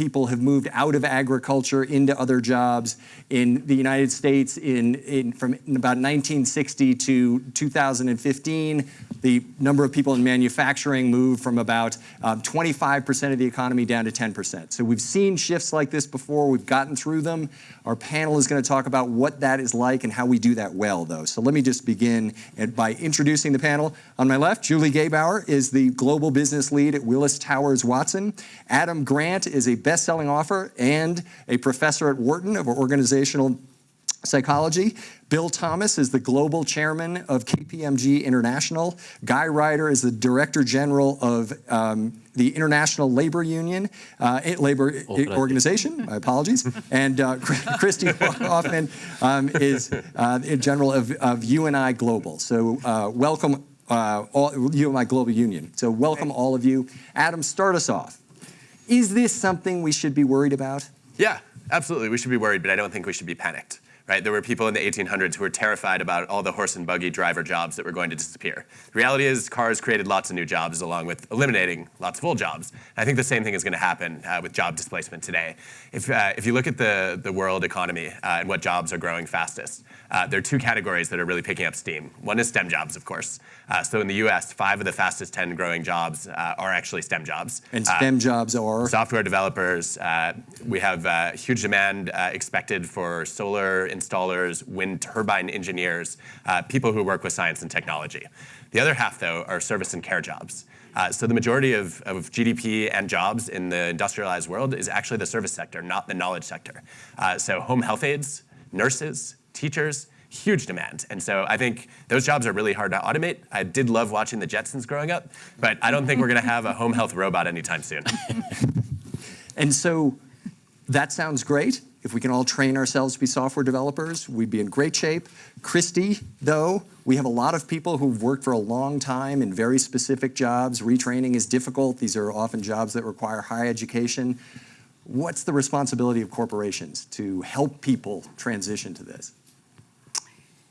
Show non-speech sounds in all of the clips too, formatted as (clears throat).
people have moved out of agriculture into other jobs. In the United States, in, in from about 1960 to 2015, the number of people in manufacturing moved from about 25% um, of the economy down to 10%. So we've seen shifts like this before. We've gotten through them. Our panel is going to talk about what that is like and how we do that well, though. So let me just begin by introducing the panel. On my left, Julie Gebauer is the global business lead at Willis Towers Watson. Adam Grant is a best-selling author and a professor at Wharton of organizational psychology. Bill Thomas is the global chairman of KPMG International. Guy Ryder is the director general of um, the International Labor Union, uh, Labor Organization, my apologies. And uh, (laughs) Christy Hoffman um, is uh, general of, of UNI Global. So uh, welcome, uh, all, UNI Global Union. So welcome all of you. Adam, start us off. Is this something we should be worried about? Yeah, absolutely. We should be worried, but I don't think we should be panicked right? There were people in the 1800s who were terrified about all the horse and buggy driver jobs that were going to disappear. The reality is cars created lots of new jobs along with eliminating lots of old jobs. And I think the same thing is going to happen uh, with job displacement today. If, uh, if you look at the, the world economy uh, and what jobs are growing fastest, uh, there are two categories that are really picking up steam. One is STEM jobs, of course. Uh, so in the US, five of the fastest 10 growing jobs uh, are actually STEM jobs. And STEM jobs are? Software developers. we have huge demand expected for solar installers, wind turbine engineers, uh, people who work with science and technology. The other half, though, are service and care jobs. Uh, so the majority of, of, GDP and jobs in the industrialized world is actually the service sector, not the knowledge sector. Uh, so home health aides, nurses, teachers, huge demand. And so I think those jobs are really hard to automate. I did love watching the Jetsons growing up, but I don't think we're going to have a home health robot anytime soon. (laughs) and so that sounds great. If we can all train ourselves to be software developers, we'd be in great shape. Christy, though, we have a lot of people who've worked for a long time in very specific jobs. Retraining is difficult. These are often jobs that require high education. What's the responsibility of corporations to help people transition to this?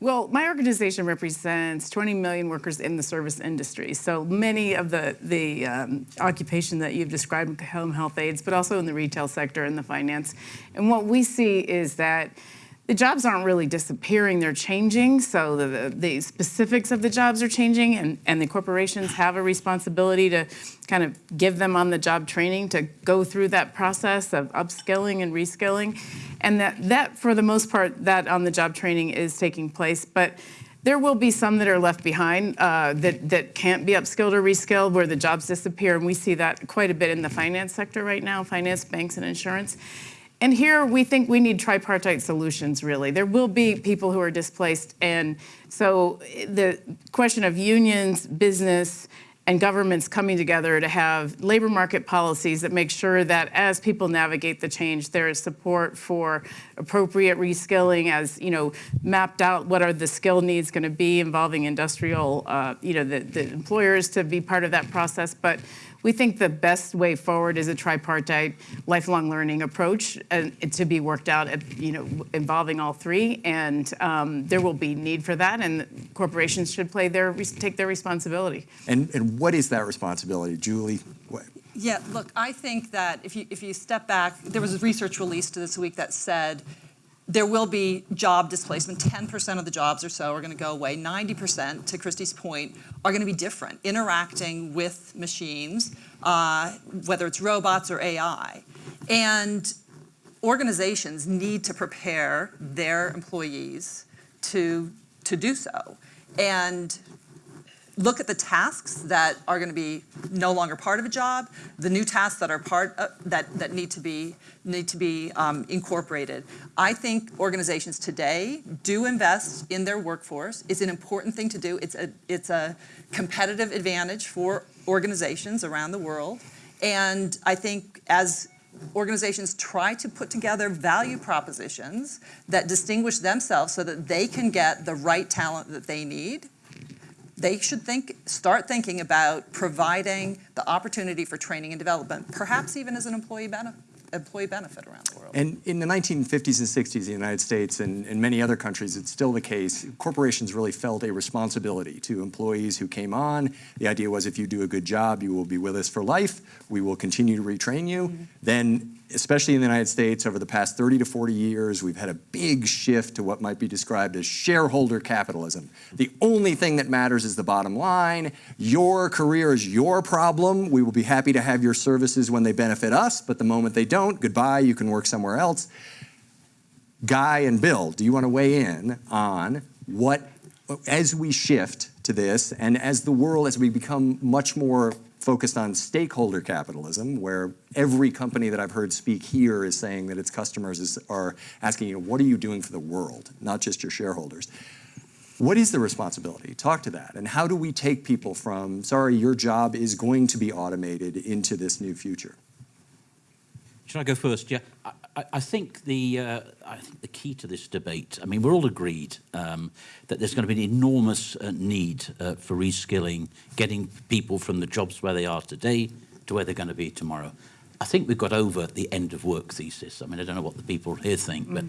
Well, my organization represents 20 million workers in the service industry. So many of the, the um, occupation that you've described, home health aides, but also in the retail sector and the finance. And what we see is that the jobs aren't really disappearing, they're changing. So the, the, the, specifics of the jobs are changing and, and the corporations have a responsibility to kind of give them on the job training to go through that process of upskilling and reskilling. And that, that for the most part, that on the job training is taking place. But there will be some that are left behind uh, that, that can't be upskilled or reskilled where the jobs disappear. And we see that quite a bit in the finance sector right now, finance, banks, and insurance. And here we think we need tripartite solutions, really. There will be people who are displaced. And so eh, the question of unions, business, and governments coming together to have labor market policies that make sure that as people navigate the change, there is support for appropriate reskilling as, you know, mapped out what are the skill needs going to be involving industrial, uh, you know, the, the employers to be part of that process. But we think the best way forward is a tripartite lifelong learning approach and to be worked out, at, you know, involving all three. And um, there will be need for that, and corporations should play their take their responsibility. And and what is that responsibility, Julie? What? Yeah, look, I think that if you if you step back, there was a research released this week that said there will be job displacement. 10% of the jobs or so are going to go away. 90%, to Christy's point, are going to be different, interacting with machines, uh, whether it's robots or AI. And organizations need to prepare their employees to, to do so. And look at the tasks that are going to be no longer part of a job, the new tasks that are part of, that that need to be need to be um, incorporated. I think organizations today do invest in their workforce. It's an important thing to do. It's a it's a competitive advantage for organizations around the world, and I think as organizations try to put together value propositions that distinguish themselves so that they can get the right talent that they need they should think, start thinking about providing the opportunity for training and development, perhaps even as an employee benefit employee benefit around the world. And in the 1950s and 60s in the United States and in many other countries, it's still the case, corporations really felt a responsibility to employees who came on. The idea was if you do a good job, you will be with us for life. We will continue to retrain you. Mm -hmm. Then especially in the United States, over the past 30 to 40 years, we've had a big shift to what might be described as shareholder capitalism. The only thing that matters is the bottom line. Your career is your problem. We will be happy to have your services when they benefit us, but the moment they don't, goodbye, you can work somewhere else. Guy and Bill, do you want to weigh in on what, as we shift to this, and as the world, as we become much more focused on stakeholder capitalism, where every company that I've heard speak here is saying that its customers is, are asking you, what are you doing for the world, not just your shareholders. What is the responsibility? Talk to that. And how do we take people from, sorry, your job is going to be automated into this new future? Should I go first? Yeah, I, I, think the uh, I think the key to this debate. I mean, we're all agreed um, that there's going to be an enormous uh, need uh, for reskilling, getting people from the jobs where they are today to where they're going to be tomorrow. I think we've got over the end of work thesis. I mean, I don't know what the people here think, but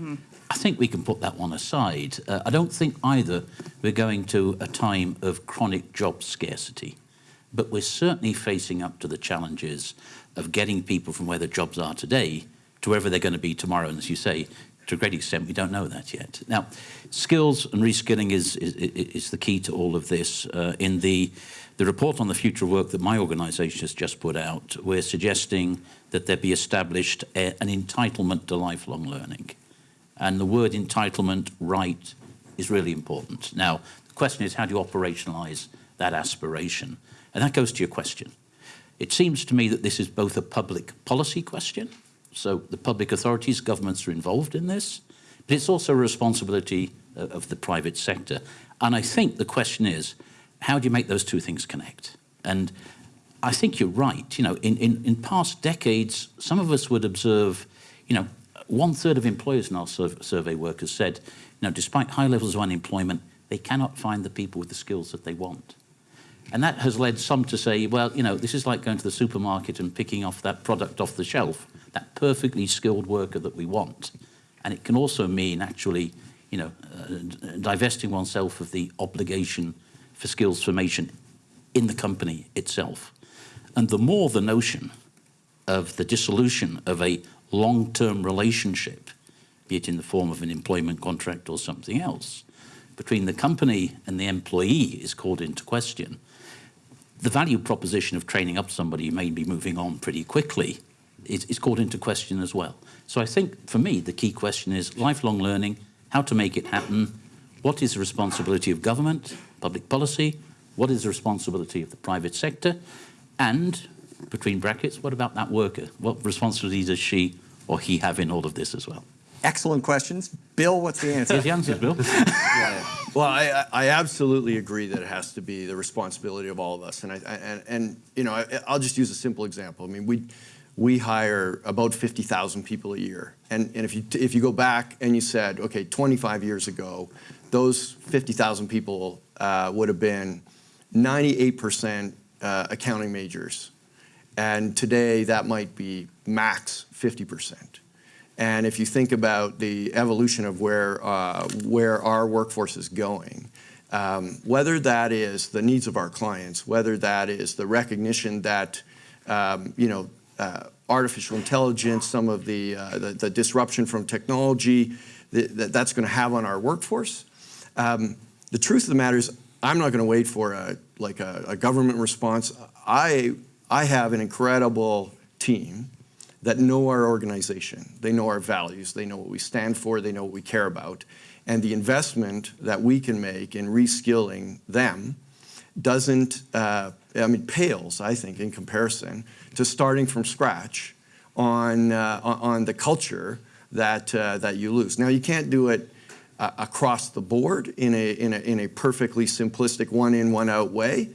I think we can put that one aside. Uh, I don't think either we're going to a time of chronic job scarcity, but we're certainly facing up to the challenges of getting people from where the jobs are today to wherever they're going to be tomorrow. And as you say, to a great extent, we don't know that yet. Now, skills and reskilling is, is, is the key to all of this. Uh, in the, the report on the future of work that my organisation has just put out, we're suggesting that there be established a, an entitlement to lifelong learning. And the word entitlement, right, is really important. Now, the question is, how do you operationalise that aspiration? And that goes to your question. It seems to me that this is both a public policy question, so the public authorities, governments are involved in this, but it's also a responsibility uh, of the private sector. And I think the question is, how do you make those two things connect? And I think you're right. You know, in, in, in past decades, some of us would observe, you know, one third of employers in our survey workers said, you know, despite high levels of unemployment, they cannot find the people with the skills that they want. And that has led some to say, well, you know, this is like going to the supermarket and picking off that product off the shelf, that perfectly skilled worker that we want. And it can also mean actually, you know, uh, divesting oneself of the obligation for skills formation in the company itself. And the more the notion of the dissolution of a long-term relationship, be it in the form of an employment contract or something else, between the company and the employee is called into question, the value proposition of training up somebody may be moving on pretty quickly is, is called into question as well. So I think for me, the key question is lifelong learning, how to make it happen, what is the responsibility of government, public policy, what is the responsibility of the private sector, and between brackets, what about that worker? What responsibility does she or he have in all of this as well? Excellent questions. Bill, what's the answer? Here's the answers, Bill. (laughs) Well, I, I absolutely agree that it has to be the responsibility of all of us. And, I, and, and you know, I, I'll just use a simple example. I mean, we, we hire about 50,000 people a year. And, and if, you, if you go back and you said, okay, 25 years ago, those 50,000 people uh, would have been 98% uh, accounting majors. And today that might be max 50%. And if you think about the evolution of where, uh, where our workforce is going, um, whether that is the needs of our clients, whether that is the recognition that, um, you know, uh, artificial intelligence, some of the, uh, the, the, disruption from technology that, that's going to have on our workforce. Um, the truth of the matter is, I'm not going to wait for a, like a, a government response. I, I have an incredible team that know our organization. They know our values. They know what we stand for. They know what we care about. And the investment that we can make in reskilling them doesn't, uh, I mean, pales, I think, in comparison to starting from scratch on, uh, on the culture that, uh, that you lose. Now, you can't do it uh, across the board in a, in, a, in a perfectly simplistic one in, one out way.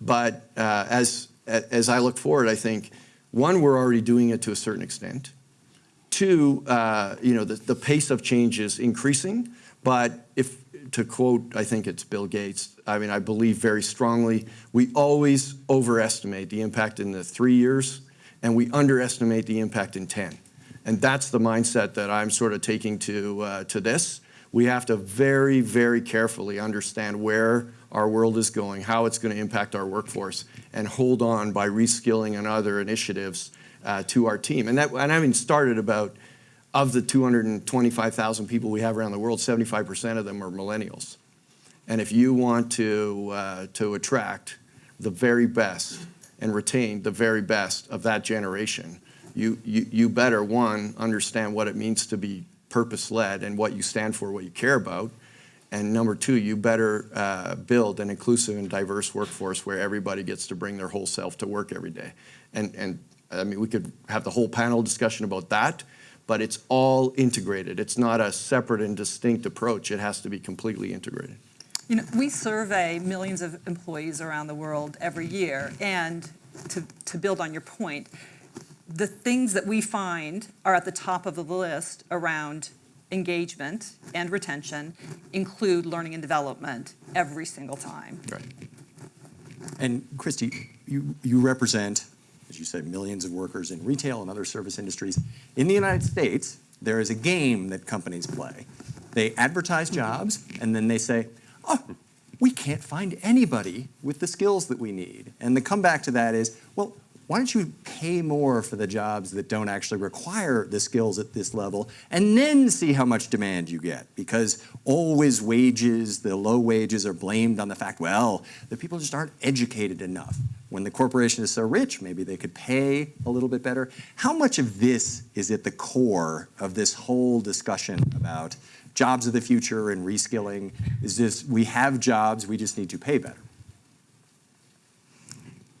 But uh, as, as I look forward, I think one, we're already doing it to a certain extent. Two, uh, you know, the, the pace of change is increasing, but if, to quote, I think it's Bill Gates, I mean, I believe very strongly, we always overestimate the impact in the three years, and we underestimate the impact in 10. And that's the mindset that I'm sort of taking to, uh, to this. We have to very, very carefully understand where our world is going, how it's going to impact our workforce, and hold on by reskilling and other initiatives uh, to our team. And that, and I mean, started about, of the 225,000 people we have around the world, 75% of them are millennials. And if you want to, uh, to attract the very best and retain the very best of that generation, you, you, you better, one, understand what it means to be purpose-led and what you stand for, what you care about. And number two, you better uh, build an inclusive and diverse workforce where everybody gets to bring their whole self to work every day. And, and I mean, we could have the whole panel discussion about that, but it's all integrated. It's not a separate and distinct approach. It has to be completely integrated. You know, we survey millions of employees around the world every year, and to, to build on your point, the things that we find are at the top of the list around engagement and retention include learning and development every single time. Right. And Christy, you, you represent, as you said, millions of workers in retail and other service industries. In the United States, there is a game that companies play. They advertise jobs, and then they say, oh, we can't find anybody with the skills that we need. And the comeback to that is, well, why don't you pay more for the jobs that don't actually require the skills at this level and then see how much demand you get? Because always wages, the low wages are blamed on the fact, well, the people just aren't educated enough. When the corporation is so rich, maybe they could pay a little bit better. How much of this is at the core of this whole discussion about jobs of the future and reskilling? Is this, we have jobs, we just need to pay better?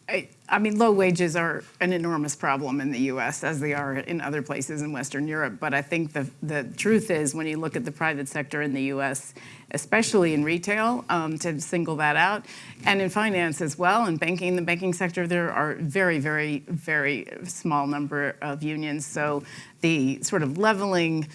I, I mean, low wages are an enormous problem in the U.S. as they are in other places in Western Europe. But I think the the truth is, when you look at the private sector in the U.S., especially in retail, um, to single that out, and in finance as well, in banking, the banking sector, there are very, very, very small number of unions. So the sort of leveling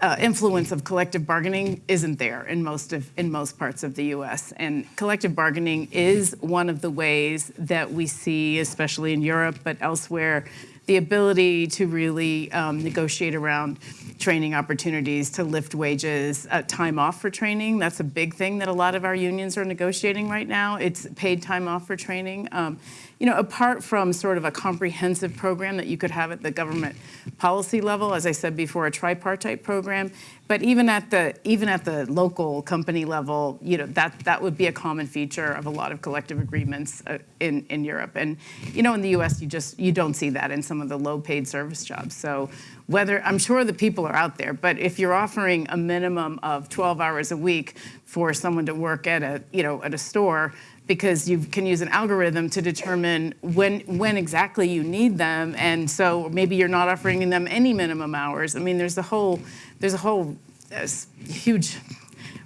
uh, influence of collective bargaining isn't there in most of in most parts of the U.S. And collective bargaining is one of the ways that we see, especially in Europe, but elsewhere, the ability to really um, negotiate around training opportunities, to lift wages, uh, time off for training. That's a big thing that a lot of our unions are negotiating right now. It's paid time off for training. Um, you know, apart from sort of a comprehensive program that you could have at the government policy level, as I said before, a tripartite program, but even at the even at the local company level, you know, that that would be a common feature of a lot of collective agreements uh, in in Europe. And you know, in the U.S., you just you don't see that in some of the low-paid service jobs. So whether I'm sure the people are out there, but if you're offering a minimum of 12 hours a week for someone to work at a you know at a store because you can use an algorithm to determine when when exactly you need them. And so maybe you're not offering them any minimum hours. I mean there's a whole there's a whole uh, huge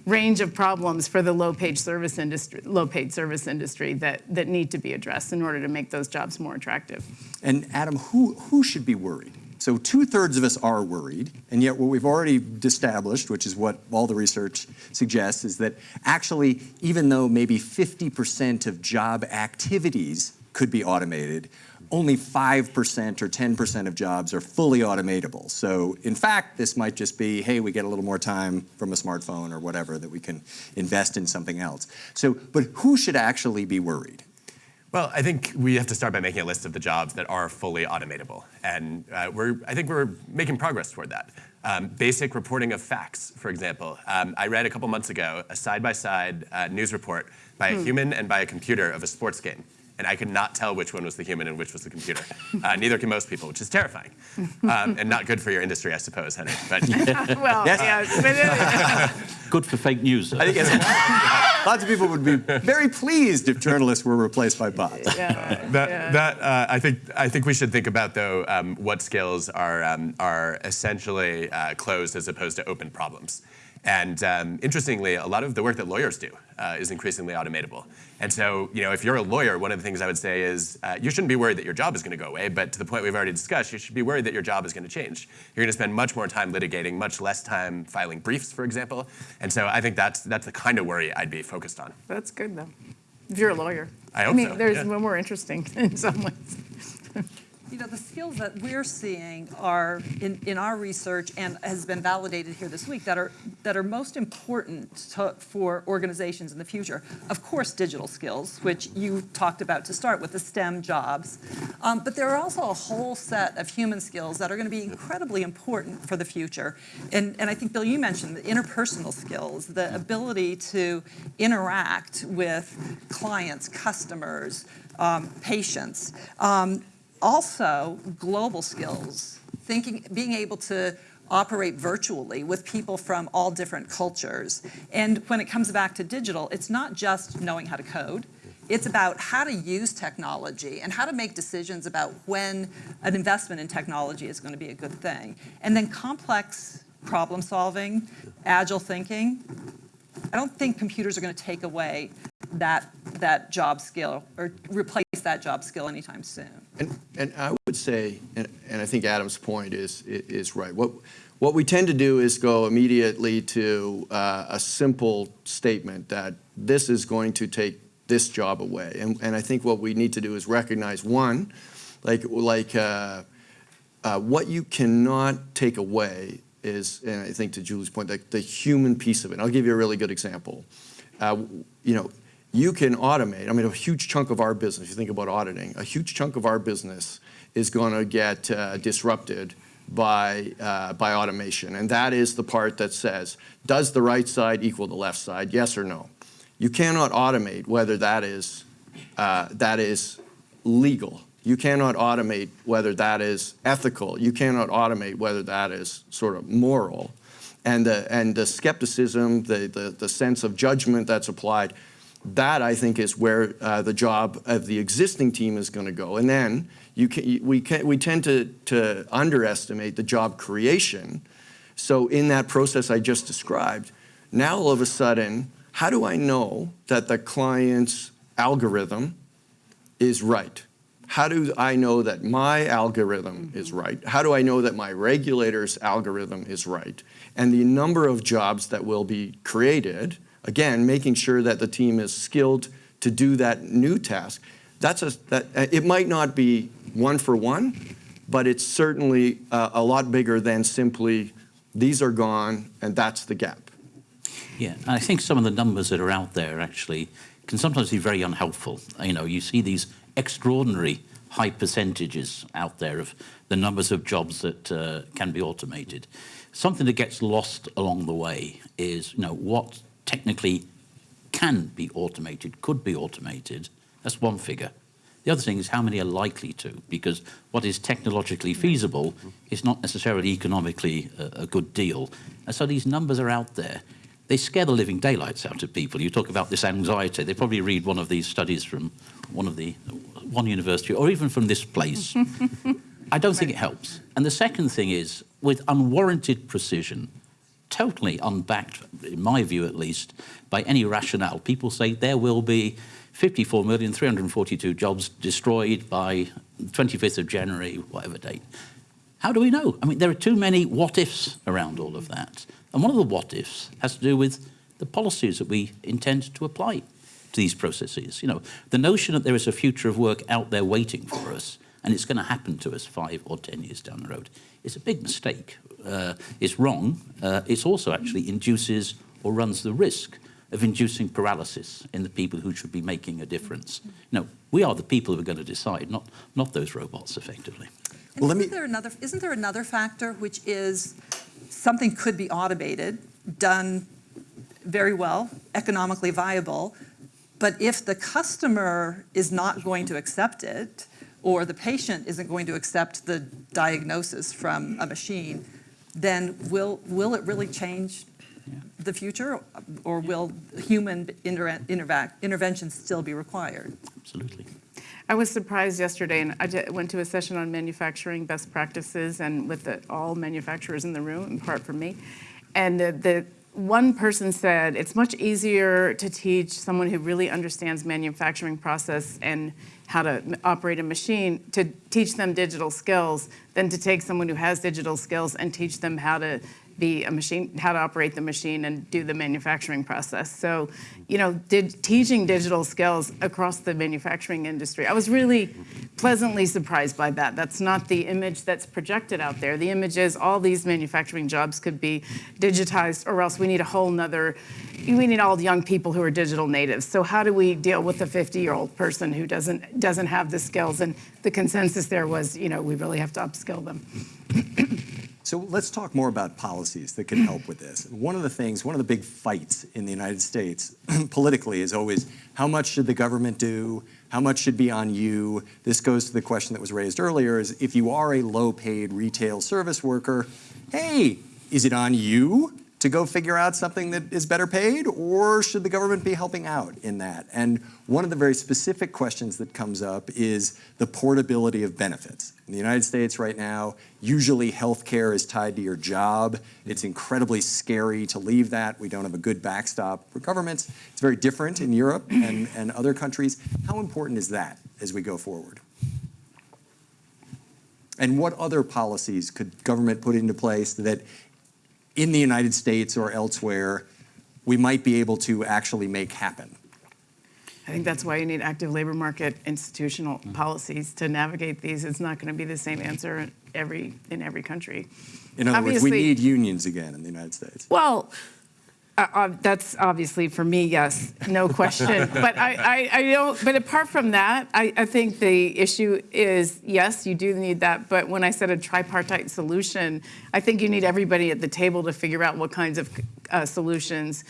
range of problems for the low paid service industry low paid service industry that that need to be addressed in order to make those jobs more attractive. And Adam, who, who should be worried? So two thirds of us are worried, and yet what we've already established, which is what all the research suggests, is that actually, even though maybe 50% of job activities could be automated, only 5% or 10% of jobs are fully automatable. So in fact, this might just be, hey, we get a little more time from a smartphone or whatever that we can invest in something else. So, but who should actually be worried? Well, I think we have to start by making a list of the jobs that are fully automatable, and uh, we're, I think we're making progress toward that. Um, basic reporting of facts, for example. Um, I read a couple months ago a side-by-side uh, news report by a human and by a computer of a sports game, and I could not tell which one was the human and which was the computer. Uh, neither can most people, which is terrifying, um, and not good for your industry, I suppose, Henry. But (laughs) well Yes. yeah, (laughs) Good for fake news. though. I think it's, (laughs) lots of people would be very pleased if journalists were replaced by bots. yeah, That, yeah. that uh, I think I think we should think about though um, what skills are um, are essentially uh, closed as opposed to open problems. And um, interestingly, a lot of the work that lawyers do uh, is increasingly automatable. And so, you know, if you're a lawyer, one of the things I would say is uh, you shouldn't be worried that your job is going to go away. But to the point we've already discussed, you should be worried that your job is going to change. You're going to spend much more time litigating, much less time filing briefs, for example. And so, I think that's that's the kind of worry I'd be focused on. That's good though. If you're a lawyer. I hope mean, so, there's yeah. more interesting (laughs) in some ways. You know, the skills that we're seeing are in, in our research and has been validated here this week that are that are most important to, for organizations in the future. Of course, digital skills, which you talked about to start with the STEM jobs, um, but there are also a whole set of human skills that are going to be incredibly important for the future. And and I think Bill, you mentioned the interpersonal skills, the ability to interact with clients, customers, um, patients. Um, also, global skills, thinking, being able to operate virtually with people from all different cultures. And when it comes back to digital, it's not just knowing how to code. It's about how to use technology and how to make decisions about when an investment in technology is going to be a good thing. And then complex problem solving, agile thinking. I don't think computers are going to take away that, that job skill or replace that job skill anytime soon. And, and I would say, and, and I think Adam's point is, is right. What, what we tend to do is go immediately to uh, a simple statement that this is going to take this job away. And, and I think what we need to do is recognize, one, like, like uh, uh, what you cannot take away is, and I think to Julie's point, like the human piece of it. And I'll give you a really good example. Uh, you know, you can automate. I mean, a huge chunk of our business, if you think about auditing, a huge chunk of our business is going to get uh, disrupted by, uh, by automation. And that is the part that says, does the right side equal the left side, yes or no? You cannot automate whether that is, uh, that is legal. You cannot automate whether that is ethical. You cannot automate whether that is sort of moral. And the, and the skepticism, the, the, the sense of judgment that's applied, that I think is where uh, the job of the existing team is going to go. And then you can, we, can, we tend to, to underestimate the job creation. So in that process I just described, now all of a sudden, how do I know that the client's algorithm is right? How do I know that my algorithm is right? How do I know that my regulator's algorithm is right? And the number of jobs that will be created Again, making sure that the team is skilled to do that new task. That's a, that, it might not be one for one, but it's certainly uh, a lot bigger than simply these are gone and that's the gap. Yeah, I think some of the numbers that are out there actually can sometimes be very unhelpful. You know, you see these extraordinary high percentages out there of the numbers of jobs that uh, can be automated. Something that gets lost along the way is, you know, what technically can be automated, could be automated, that's one figure. The other thing is how many are likely to, because what is technologically feasible is not necessarily economically a, a good deal. And so these numbers are out there. They scare the living daylights out of people. You talk about this anxiety. They probably read one of these studies from one of the one university or even from this place. (laughs) I don't think it helps. And the second thing is, with unwarranted precision, totally unbacked, in my view at least, by any rationale. People say there will be 54,342 jobs destroyed by 25th of January, whatever date. How do we know? I mean, there are too many what-ifs around all of that. And one of the what-ifs has to do with the policies that we intend to apply to these processes. You know, the notion that there is a future of work out there waiting for us and it's going to happen to us five or 10 years down the road is a big mistake uh, is wrong, uh, it also actually induces or runs the risk of inducing paralysis in the people who should be making a difference. No, we are the people who are going to decide, not, not those robots, effectively. And well, isn't, there another, isn't there another factor, which is something could be automated, done very well, economically viable, but if the customer is not going to accept it, or the patient isn't going to accept the diagnosis from a machine, then will, will it really change yeah. the future or will human inter intervention still be required? Absolutely. I was surprised yesterday, and I went to a session on manufacturing best practices and with the, all manufacturers in the room, in part for me. And the, the one person said, it's much easier to teach someone who really understands manufacturing process and how to operate a machine to teach them digital skills than to take someone who has digital skills and teach them how to be a uh, machine, how to operate the machine and do the manufacturing process. So, you know, did, teaching digital skills across the manufacturing industry, I was really pleasantly surprised by that. That's not the image that's projected out there. The image is all these manufacturing jobs could be digitized, or else we need a whole nother, we need all the young people who are digital natives. So how do we deal with a 50-year-old person who doesn't doesn't have the skills? And the consensus there was, you know, we really have to upskill them. So let's talk more about policies that can help with this. One of the things, one of the big fights in the United States (clears throat) politically is always how much should the government do? How much should be on you? This goes to the question that was raised earlier is if you are a low paid retail service worker, hey, is it on you to go figure out something that is better paid or should the government be helping out in that? And one of the very specific questions that comes up is the portability of benefits. In the United States right now, usually healthcare is tied to your job. It's incredibly scary to leave that. We don't have a good backstop for governments. It's very different in Europe and, and other countries. How important is that as we go forward? And what other policies could government put into place that in the United States or elsewhere we might be able to actually make happen? I think that's why you need active labor market institutional mm-hmm. policies to navigate these. It's not going to be the same answer in every in every country. In other words, we need unions again in the United States. Well, uh, uh, that's obviously for me, yes, no (laughs) question. but I, I, I don't. But apart from that, I, I think the issue is yes, you do need that. But when I said a tripartite solution, I think you need everybody at the table to figure out what kinds of uh, solutions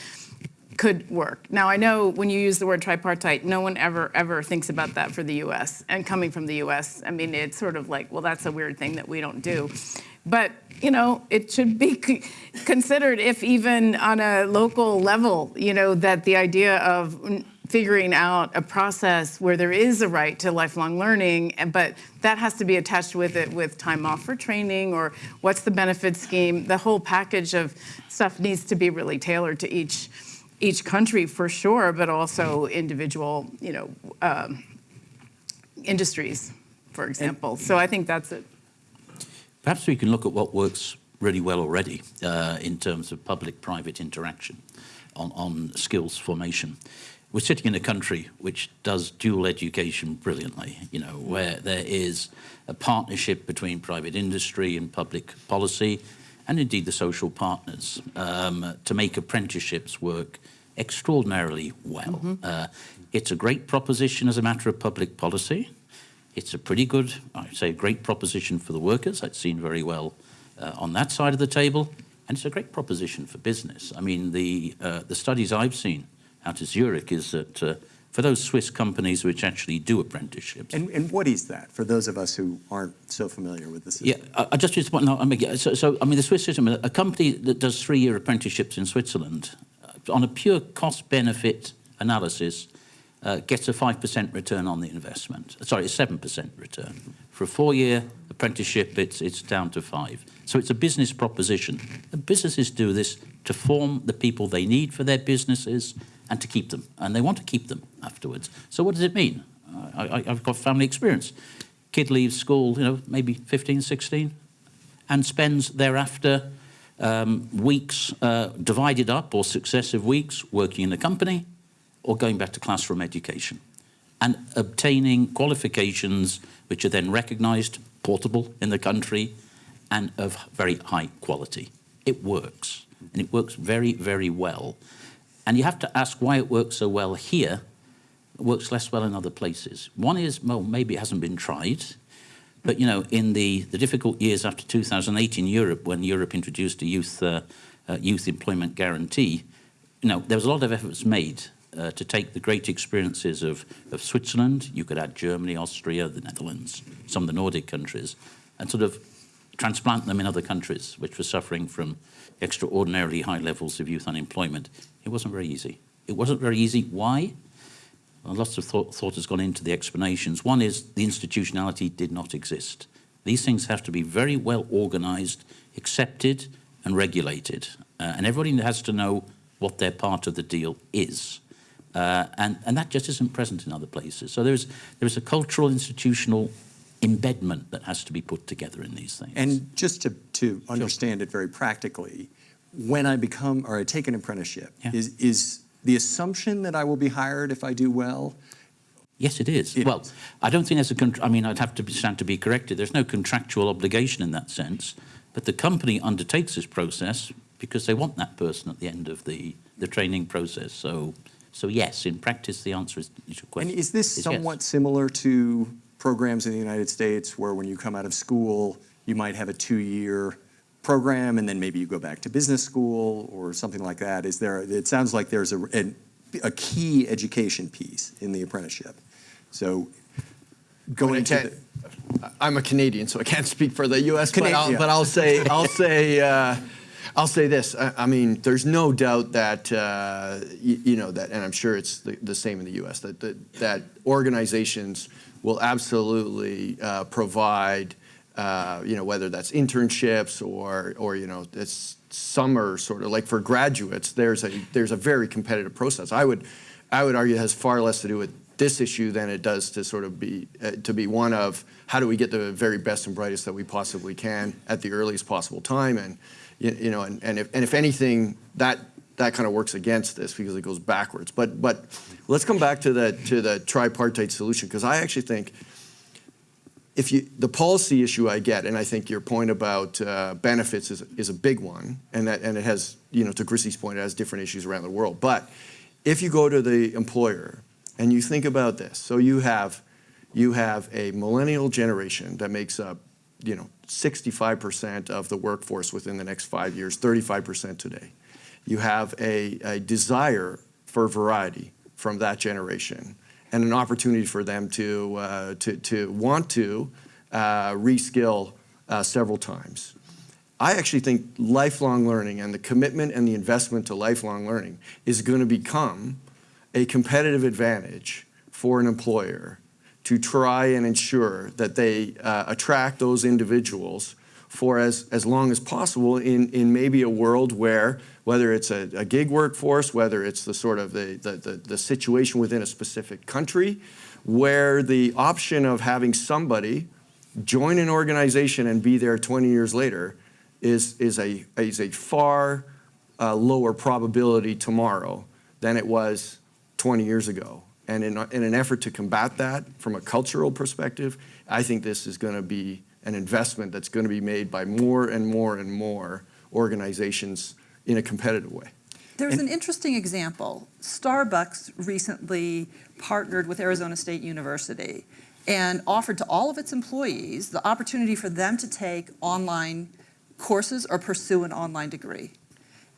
could work. Now, I know when you use the word tripartite, no one ever, ever thinks about that for the US. And coming from the US, I mean, it's sort of like, well, that's a weird thing that we don't do. But, you know, it should be (laughs) considered if even on a local level, you know, that the idea of figuring out a process where there is a right to lifelong learning, but that has to be attached with it with time off for training or what's the benefit scheme. The whole package of stuff needs to be really tailored to each each country for sure, but also individual, you know, um, industries, for example. So I think that's it. Perhaps we can look at what works really well already uh, in terms of public-private interaction on, on skills formation. We're sitting in a country which does dual education brilliantly, you know, where there is a partnership between private industry and public policy, and indeed the social partners, um, to make apprenticeships work extraordinarily well. Uh, it's a great proposition as a matter of public policy. It's a pretty good, I'd say, great proposition for the workers. That's seen very well uh, on that side of the table. And it's a great proposition for business. I mean, the, uh, the studies I've seen out of Zurich is that uh, for those Swiss companies which actually do apprenticeships, And, and what is that for those of us who aren't so familiar with the yeah. I, I just just want no, I mean, yeah, so, so I mean, the Swiss system, a company that does three-year apprenticeships in Switzerland, uh, on a pure cost-benefit analysis, uh, gets a five percent return on the investment. Sorry, a seven percent return. For a four-year apprenticeship, it's it's down to five. So it's a business proposition. And businesses do this to form the people they need for their businesses and to keep them, and they want to keep them afterwards. So what does it mean? I, I've got family experience. Kid leaves school, you know, maybe 15, 16, and spends thereafter um, weeks uh, divided up or successive weeks working in a company or going back to classroom education and obtaining qualifications which are then recognized, portable in the country, and of very high quality. It works, and it works very, very well. And you have to ask why it works so well here, works less well in other places. One is, well, maybe it hasn't been tried. But you know, in the, the difficult years after 2008 in Europe, when Europe introduced a youth uh, uh, youth employment guarantee, you know, there was a lot of efforts made uh, to take the great experiences of, of Switzerland. You could add Germany, Austria, the Netherlands, some of the Nordic countries, and sort of transplant them in other countries which were suffering from extraordinarily high levels of youth unemployment. It wasn't very easy. It wasn't very easy. Why? Well, lots of thought, thought has gone into the explanations. One is the institutionality did not exist. These things have to be very well organized, accepted, and regulated. Uh, and everybody has to know what their part of the deal is. Uh, and, and that just isn't present in other places. So there's, there's a cultural, institutional embedment that has to be put together in these things. And just to, to understand it very practically, when I become, or I take an apprenticeship, Yeah. is, is the assumption that I will be hired if I do well? Yes, it is. It well, is. I don't think there's a. Contr- I mean, I'd have to be- stand to be corrected. There's no contractual obligation in that sense, but the company undertakes this process because they want that person at the end of the, the training process. So, so yes, in practice, the answer is, is your And question. is this yes. somewhat similar to programs in the United States where when you come out of school, you might have a two-year program and then maybe you go back to business school or something like that? Is there, it sounds like there's a, an- a key education piece in the apprenticeship. So going I into can't- the, I'm a Canadian, so I can't speak for the U.S. But I'll, yeah. but I'll say I'll say uh, I'll say this. I, I mean, there's no doubt that uh, you, you know that, and I'm sure it's the, the same in the U.S. That that, that organizations will absolutely uh, provide. Uh, you know, whether that's internships or, or you know, it's summer sort of like for graduates, there's a there's a very competitive process. I would, I would argue, has far less to do with this issue than it does to sort of be uh, to be one of how do we get the very best and brightest that we possibly can at the earliest possible time, and you, you know, and, and if and if anything, that that kind of works against this because it goes backwards. But but let's come back to the to the tripartite solution because I actually think if you, the policy issue I get, and I think your point about uh, benefits is, is a big one, and that, and it has, you know, to Chrissy's point, it has different issues around the world. But if you go to the employer and you think about this, so you have, you have a millennial generation that makes up, you know, 65% of the workforce within the next five years, 35% today. You have a, a desire for variety from that generation and an opportunity for them to, uh, to, to want to uh, reskill uh, several times. I actually think lifelong learning and the commitment and the investment to lifelong learning is going to become a competitive advantage for an employer to try and ensure that they uh, attract those individuals for as, as long as possible in, in maybe a world where, whether it's a, a gig workforce, whether it's the sort of the, the, the, the situation within a specific country, where the option of having somebody join an organization and be there 20 years later is, is, a, is a far uh, lower probability tomorrow than it was 20 years ago. And in, in an effort to combat that from a cultural perspective, I think this is going to be an investment that's going to be made by more and more and more organizations in a competitive way. There's an interesting example. Starbucks recently partnered with Arizona State University and offered to all of its employees the opportunity for them to take online courses or pursue an online degree.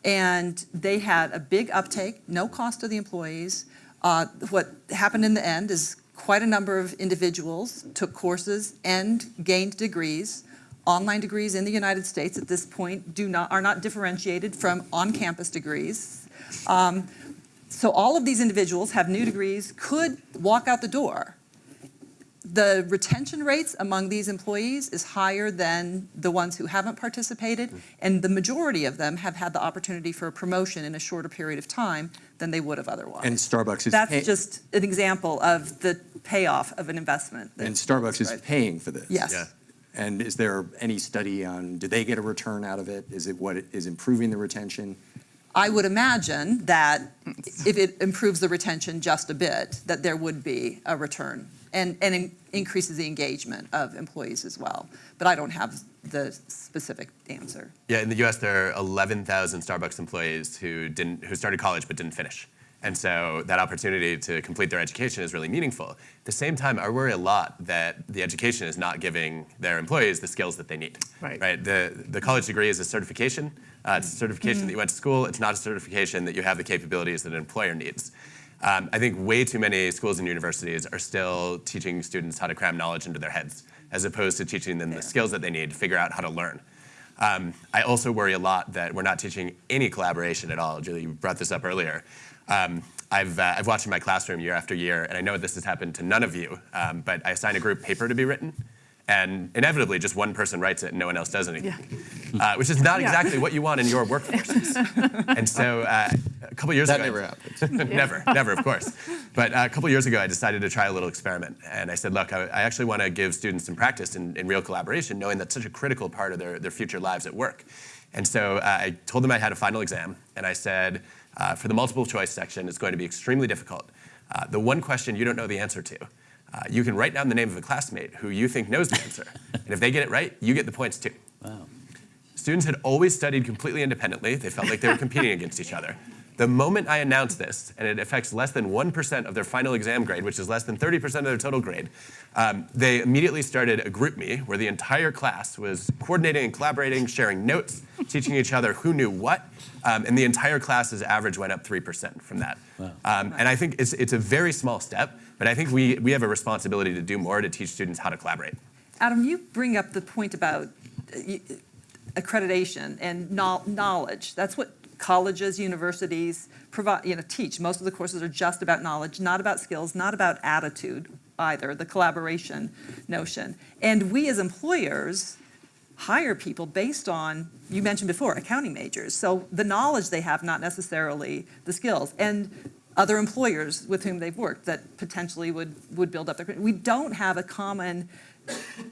And they had a big uptake, no cost to the employees. Uh, what happened in the end is quite a number of individuals took courses and gained degrees. Online degrees in the United States at this point do not, are not differentiated from on-campus degrees. Um, so all of these individuals have new degrees, could walk out the door. The retention rates among these employees is higher than the ones who haven't participated, and the majority of them have had the opportunity for a promotion in a shorter period of time than they would have otherwise. and Starbucks is. That's pay- just an example of the payoff of an investment. And Starbucks is Right. paying for this. Yes. Yeah. And is there any study on, do they get a return out of it? Is it what, it- is improving the retention? I would imagine that if it improves the retention just a bit, that there would be a return and, and in- increases the engagement of employees as well. But I don't have the specific answer. Yeah, in the U.S., there are 11,000 Starbucks employees who didn't, who started college but didn't finish. And so that opportunity to complete their education is really meaningful. At the same time, I worry a lot that the education is not giving their employees the skills that they need. Right. Right. The the college degree is a certification. Uh, it's a certification that you went to school. It's not a certification that you have the capabilities that an employer needs. Um, I think way too many schools and universities are still teaching students how to cram knowledge into their heads, as opposed to teaching them the skills that they need to figure out how to learn. Um, I also worry a lot that we're not teaching any collaboration at all. Julie, you brought this up earlier. Um, I've, uh, I've watched in my classroom year after year, and I know this has happened to none of you, um, but I assign a group paper to be written, and inevitably just one person writes it and no one else does anything, uh, which is not Yeah. exactly what you want in your workforces. (laughs) and so uh, a couple years That ago, That never happens. (laughs) never, never, of course. But uh, a couple years ago, I decided to try a little experiment. And I said, look, I, I actually want to give students some practice in, in real collaboration, knowing that's such a critical part of their, their future lives at work. And so uh, I told them I had a final exam, and I said, uh, for the multiple choice section, it's going to be extremely difficult. Uh, the one question you don't know the answer to, uh, you can write down the name of a classmate who you think knows the answer. and if they get it right, you get the points too. Wow. Students had always studied completely independently. They felt like they were competing against each other. The moment I announced this, and it affects less than 1% of their final exam grade, which is less than 30% of their total grade, um, they immediately started a GroupMe where the entire class was coordinating and collaborating, sharing notes, teaching each other who knew what, um, and the entire class's average went up 3% from that. Um, and I think it's, it's a very small step, but I think we, we have a responsibility to do more to teach students how to collaborate. Adam, you bring up the point about uh, accreditation and knowledge. That's what colleges, universities provide, you know, teach. Most of the courses are just about knowledge, not about skills, not about attitude either, the collaboration notion. And we as employers hire people based on, you mentioned before, accounting majors. So the knowledge they have, not necessarily the skills. And other employers with whom they've worked that potentially would, would build up their, we don't have a common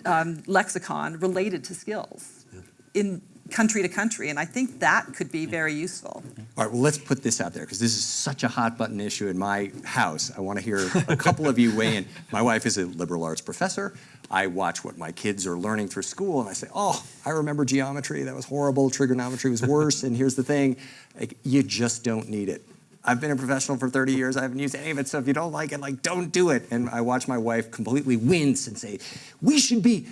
um, lexicon related to skills in country to country, and I think that could be very useful. All right, well, let's put this out there because this is such a hot button issue in my house. I want to hear a couple of you weigh in. My wife is a liberal arts professor. I watch what my kids are learning through school and I say, oh, I remember geometry. That was horrible. Trigonometry was worse. and here's the thing like, you just don't need it. I've been a professional for 30 years. I haven't used any of it. So if you don't like it, like, don't do it. And I watch my wife completely wince and say, we should be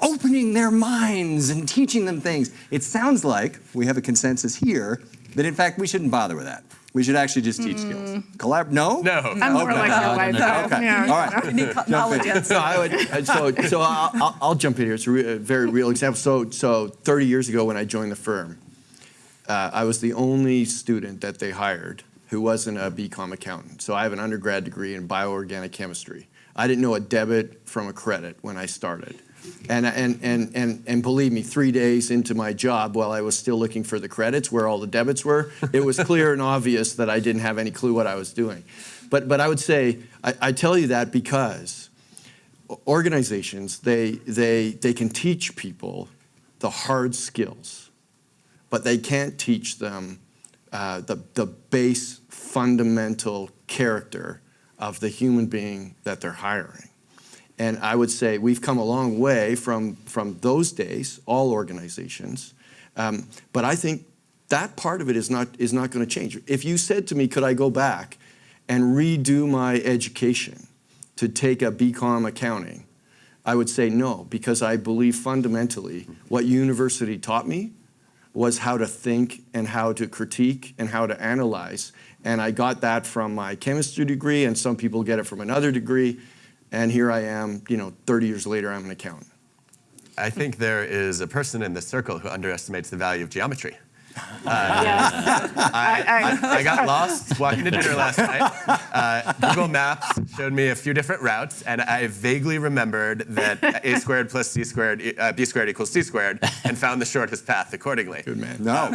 opening their minds and teaching them things. It sounds like we have a consensus here that in fact we shouldn't bother with that. We should actually just teach skills. Collab? No? No. I'm more Okay. like your wife. though. Okay. Yeah. All right. We need co- knowledge No, I would, so, so I'll, I'll- I'll jump in here. It's a, re- a very real example. So, so 30 years ago when I joined the firm, uh, I was the only student that they hired who wasn't a BCom accountant. So I have an undergrad degree in bioorganic chemistry. I didn't know a debit from a credit when I started. And, and, and, and, and believe me, three days into my job, while I was still looking for the credits where all the debits were, it was clear and obvious that I didn't have any clue what I was doing. But, but I would say, I, I tell you that because organizations, they, they, they can teach people the hard skills, but they can't teach them uh, the, the base fundamental character of the human being that they're hiring. And I would say we've come a long way from, from those days, all organizations. Um, but I think that part of it is not, is not going to change. If you said to me, could I go back and redo my education to take a BCom accounting, I would say no, because I believe fundamentally what university taught me was how to think and how to critique and how to analyze. And I got that from my chemistry degree, and some people get it from another degree. And here I am, you know, 30 years later, I'm an accountant. I think there is a person in this circle who underestimates the value of geometry. Yeah. I- I got lost walking to dinner last night. Uh, Google Maps showed me a few different routes, and I vaguely remembered that a squared plus c squared, uh, b squared equals c squared, and found the shortest path accordingly. Good man. No.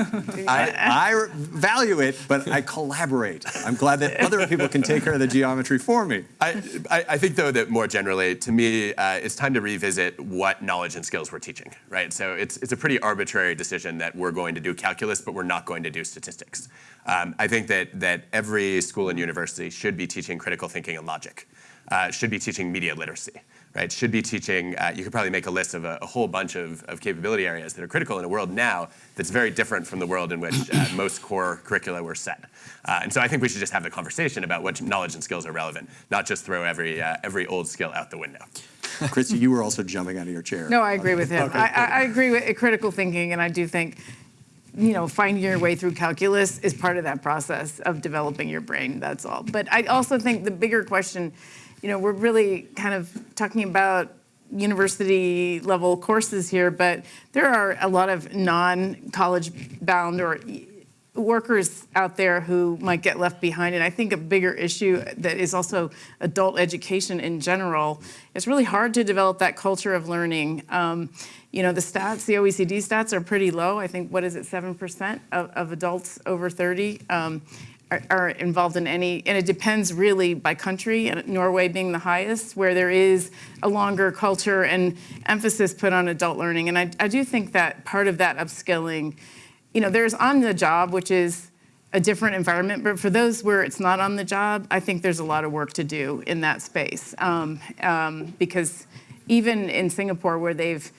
I, I value it, but I collaborate. I'm glad that other people can take care of the geometry for me. I, I, I think, though, that more generally, to me, uh, it's time to revisit what knowledge and skills we're teaching, right? So it's, it's a pretty arbitrary decision that we're going to do calculus, but we're not going to do statistics. Um, I think that, that every school and university should be teaching critical thinking and logic, uh, should be teaching media literacy, right? Should be teaching, uh, you could probably make a list of a, a whole bunch of, of capability areas that are critical in a world now that's very different from the world in which uh, most core curricula were set. Uh, and so I think we should just have the conversation about what knowledge and skills are relevant, not just throw every, uh, every old skill out the window. (laughs) Christy, you were also jumping out of your chair. No, I agree with him. I, I, I agree with critical thinking, and I do think, you know, finding your way through calculus is part of that process of developing your brain. That's all. But I also think the bigger question, you know, we're really kind of talking about university level courses here, but there are a lot of non-college bound or workers out there who might get left behind. And I think a bigger issue that is also adult education in general. It's really hard to develop that culture of learning. Um, you know, the stats, the OECD stats are pretty low. I think, what is it, 7% of, of adults over 30 um, are, are involved in any, and it depends really by country, and Norway being the highest, where there is a longer culture and emphasis put on adult learning. And I, I do think that part of that upskilling, you know, there's on the job, which is a different environment, but for those where it's not on the job, I think there's a lot of work to do in that space. Um, um, because even in Singapore, where they've,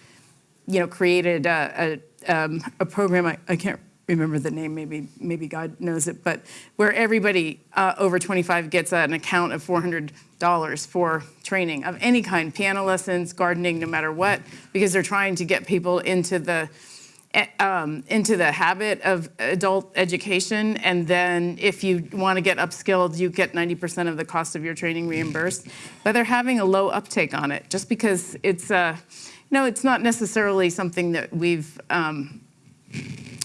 you know, created a, a, um, a program, I, I can't remember the name, maybe, maybe God knows it, but where everybody uh, over 25 gets an account of $400 for training of any kind, piano lessons, gardening, no matter what, because they're trying to get people into the, um, into the habit of adult education. And then if you want to get upskilled, you get 90% of the cost of your training reimbursed. But they're having a low uptake on it just because it's, uh, no, it's not necessarily something that we've, um,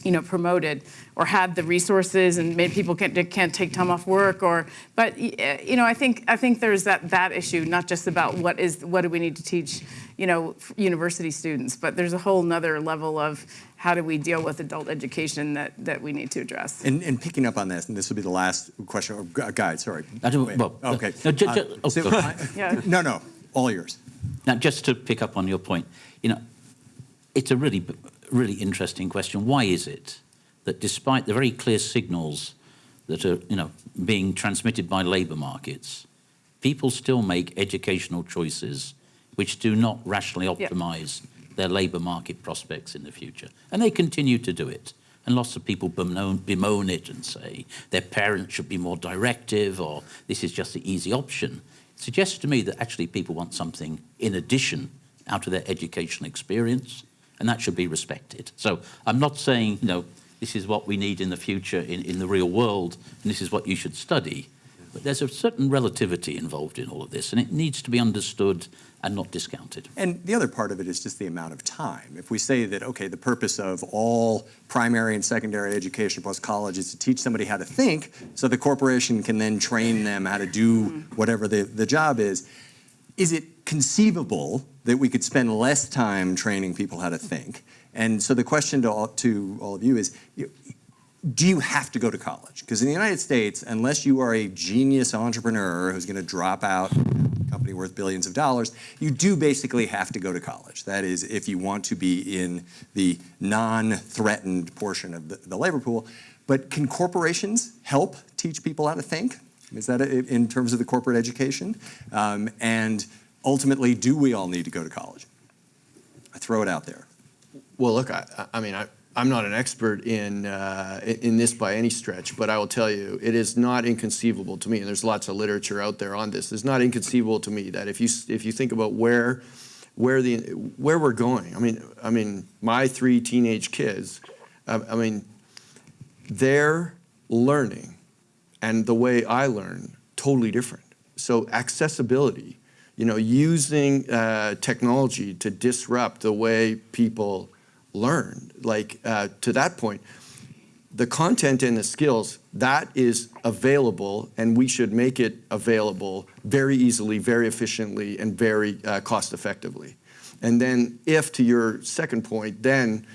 you know, promoted or had the resources and made people can't, can't take time off work or, but, you know, I think, I think there's that, that issue, not just about what is, what do we need to teach, you know, university students, but there's a whole nother level of how do we deal with adult education that, that we need to address. And, and picking up on this, and this will be the last question, or gu- guide, sorry. I don't- Wait, well, Okay. no, ju- Uh, oh, so I- Yeah. No, no, all yours. Now, just to pick up on your point, you know, it's a really, really interesting question. Why is it that despite the very clear signals that are, you know, being transmitted by labour markets, people still make educational choices which do not rationally optimise their labour market prospects in the future, and they continue to do it. And lots of people bemoan, bemoan it and say their parents should be more directive or this is just the easy option. It suggests to me that actually people want something in addition out of their educational experience, and that should be respected. So I'm not saying, you know, this is what we need in the future in, in the real world, and this is what you should study. But there's a certain relativity involved in all of this, and it needs to be understood and not discounted. And the other part of it is just the amount of time. If we say that, okay, the purpose of all primary and secondary education plus college is to teach somebody how to think, so the corporation can then train them how to do whatever the, the job is, is it conceivable that we could spend less time training people how to think? And so the question to all, to all of you is, do you have to go to college? Because in the United States, unless you are a genius entrepreneur who's going to drop out a company worth billions of dollars, you do basically have to go to college. That is, if you want to be in the non-threatened portion of the, the labor pool. But can corporations help teach people how to think? Is that a- in terms of the corporate education? Um, and ultimately, do we all need to go to college? I throw it out there. Well, look, I, I mean, I, I'm not an expert in, uh, in this by any stretch, but I will tell you, it is not inconceivable to me, and there's lots of literature out there on this. It's not inconceivable to me that if you if you think about where where the where we're going, I mean, I mean, my three teenage kids, I, I mean, they're learning, and the way I learn totally different. So accessibility, you know, using uh, technology to disrupt the way people learn, like uh, to that point, the content and the skills that is available, and we should make it available very easily, very efficiently, and very uh, cost effectively. And then, if to your second point, then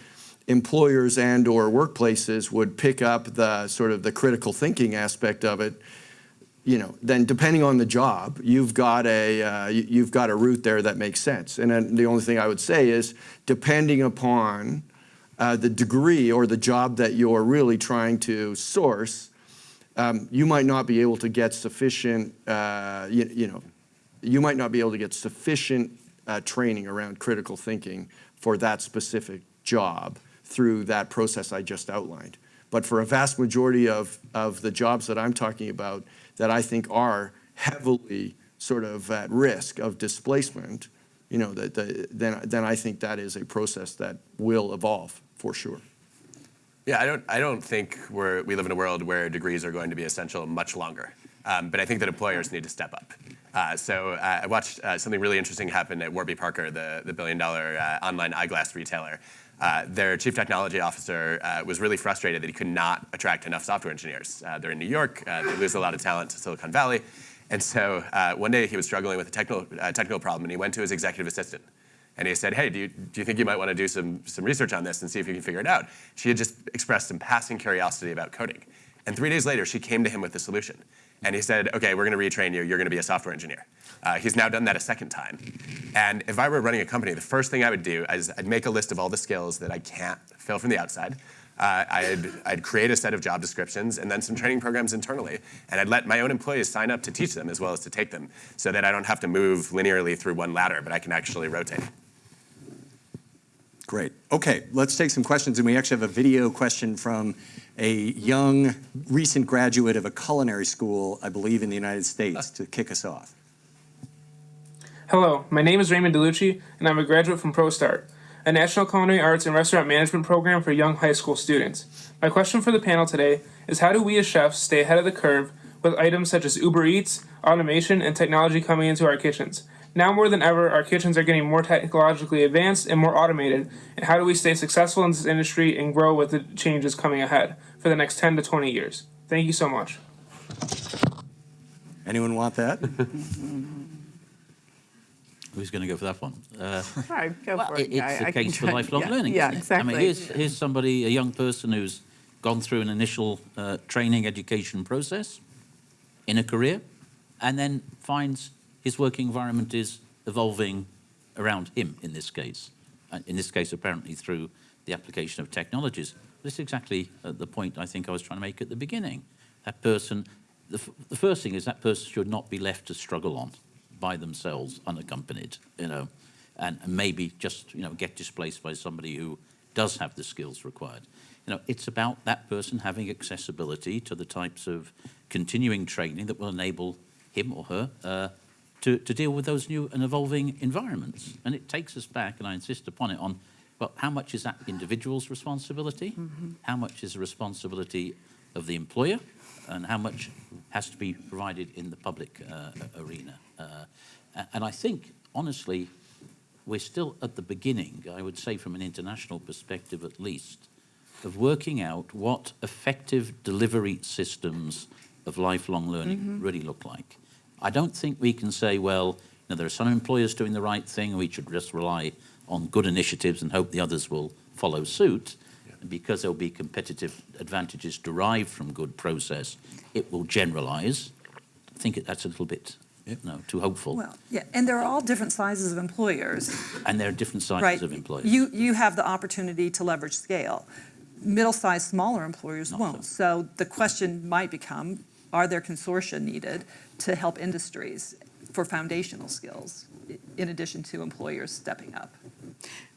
employers and or workplaces would pick up the sort of the critical thinking aspect of it you know, then depending on the job, you've got a uh, you- you've got a route there that makes sense. And then the only thing I would say is, depending upon uh, the degree or the job that you're really trying to source, um, you might not be able to get sufficient. Uh, you, you know, you might not be able to get sufficient uh, training around critical thinking for that specific job through that process I just outlined. But for a vast majority of, of the jobs that I'm talking about that I think are heavily sort of at risk of displacement, you know, that, the- then, then I think that is a process that will evolve for sure. Yeah, I don't, I don't think we're, we live in a world where degrees are going to be essential much longer. Um, but I think that employers need to step up. Uh, so uh, I watched uh, something really interesting happen at Warby Parker, the, the billion dollar uh, online eyeglass retailer. Uh, their chief technology officer uh, was really frustrated that he could not attract enough software engineers. Uh, they're in New York, uh, they lose a lot of talent to Silicon Valley. And so uh, one day he was struggling with a technical, technical problem and he went to his executive assistant. And he said, hey, do you, do you think you might want to do some, some research on this and see if you can figure it out? She had just expressed some passing curiosity about coding. And three days later, she came to him with the solution. And he said, okay, we're going to retrain you. You're going to be a software engineer. Uh, he's now done that a second time. And if I were running a company, the first thing I would do is I'd make a list of all the skills that I can't fill from the outside. Uh, I'd, I'd create a set of job descriptions and then some training programs internally. And I'd let my own employees sign up to teach them as well as to take them so that I don't have to move linearly through one ladder, but I can actually rotate. Great. Okay, let's take some questions. And we actually have a video question from a young, recent graduate of a culinary school, I believe, in the United States to kick us off. Hello, my name is Raymond DeLucci, and I'm a graduate from ProStart, a national culinary arts and restaurant management program for young high school students. My question for the panel today is how do we as chefs stay ahead of the curve with items such as Uber Eats, automation, and technology coming into our kitchens? Now more than ever, our kitchens are getting more technologically advanced and more automated, and how do we stay successful in this industry and grow with the changes coming ahead for the next 10 to 20 years? Thank you so much. Anyone want that? (laughs) Who's going to go for that one? Uh, All right, go for it- it. it's I- I a case for lifelong (laughs) yeah, learning. Yeah, exactly. I mean, here's, here's somebody, a young person who's gone through an initial uh, training education process in a career and then finds his working environment is evolving around him in this case. In this case, apparently through the application of technologies. This is exactly uh, the point I think I was trying to make at the beginning. That person, the, the first thing is that person should not be left to struggle on by themselves, unaccompanied, you know, and, and maybe just, you know, get displaced by somebody who does have the skills required. You know, it's about that person having accessibility to the types of continuing training that will enable him or her uh, to, to deal with those new and evolving environments. And it takes us back, and I insist upon it, on, well, how much is that individual's responsibility? How much is the responsibility of the employer? And how much has to be provided in the public uh, arena? Uh, and I think, honestly, we're still at the beginning, I would say from an international perspective at least, of working out what effective delivery systems of lifelong learning mm-hmm. really look like. I don't think we can say, well, you know, there are some employers doing the right thing, and we should just rely on good initiatives and hope the others will follow suit. And because there'll be competitive advantages derived from good process, it will generalize. I think that's a little bit, know, too hopeful. Well, yeah, and there are all different sizes of employers, (laughs) and there are different sizes right? of employers. You, you have the opportunity to leverage scale. Middle-sized, smaller employers Not won't. So the question might become, are there consortia needed to help industries for foundational skills, in addition to employers stepping up?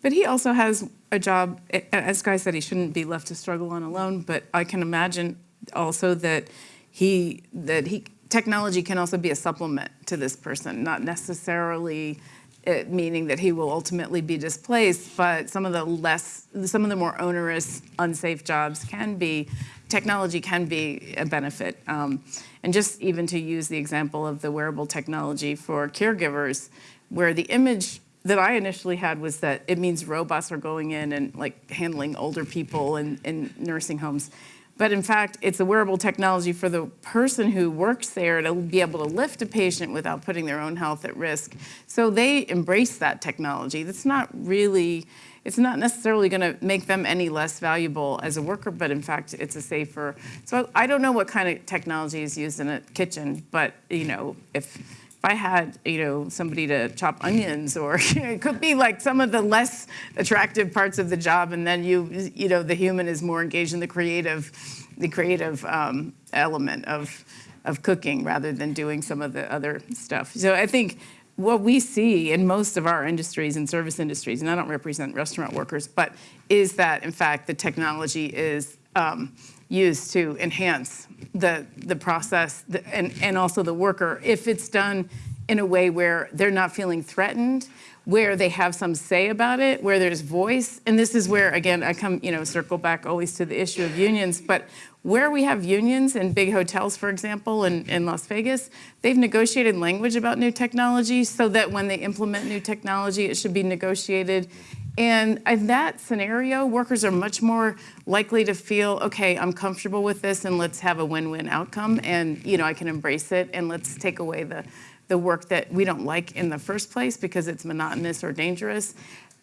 But he also has a job, as Guy said, he shouldn't be left to struggle on alone, but I can imagine also that he, that he, technology can also be a supplement to this person, not necessarily uh, meaning that he will ultimately be displaced, but some of the less, some of the more onerous, unsafe jobs can be, technology can be a benefit. Um, And just even to use the example of the wearable technology for caregivers, where the image that I initially had was that it means robots are going in and like handling older people in, in nursing homes. But in fact, it's a wearable technology for the person who works there to be able to lift a patient without putting their own health at risk. So they embrace that technology. That's not really, it's not necessarily going to make them any less valuable as a worker, but in fact, it's a safer. So I don't know what kind of technology is used in a kitchen, but you know, if if I had, you know, somebody to chop onions, or (laughs) it could be like some of the less attractive parts of the job, and then you, you know, the human is more engaged in the creative, the creative um, element of of cooking rather than doing some of the other stuff. So I think what we see in most of our industries and service industries, and I don't represent restaurant workers, but is that in fact the technology is um, used to enhance the, the process and, and also the worker if it's done in a way where they're not feeling threatened, where they have some say about it, where there's voice. And this is where, again, I come, you know, circle back always to the issue of unions, but where we have unions in big hotels, for example, in, in Las Vegas, they've negotiated language about new technology so that when they implement new technology, it should be negotiated And in that scenario, workers are much more likely to feel, okay, I'm comfortable with this and let's have a win-win outcome and, you know, I can embrace it and let's take away the, the work that we don't like in the first place because it's monotonous or dangerous.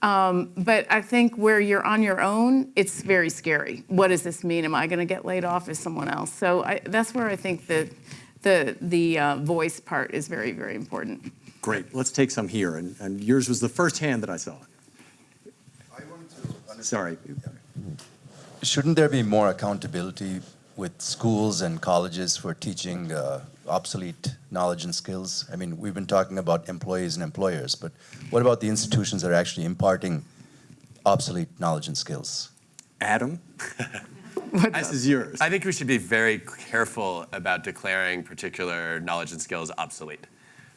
Um, but I think where you're on your own, it's very scary. What does this mean? Am I going to get laid off as someone else? So I, that's where I think the, the, the uh, voice part is very, very important. Great, let's take some here, and, and yours was the first hand that I saw. Sorry. Shouldn't there be more accountability with schools and colleges for teaching uh, obsolete knowledge and skills? I mean, we've been talking about employees and employers, but what about the institutions that are actually imparting obsolete knowledge and skills? Adam, (laughs) this is yours. I think we should be very careful about declaring particular knowledge and skills obsolete.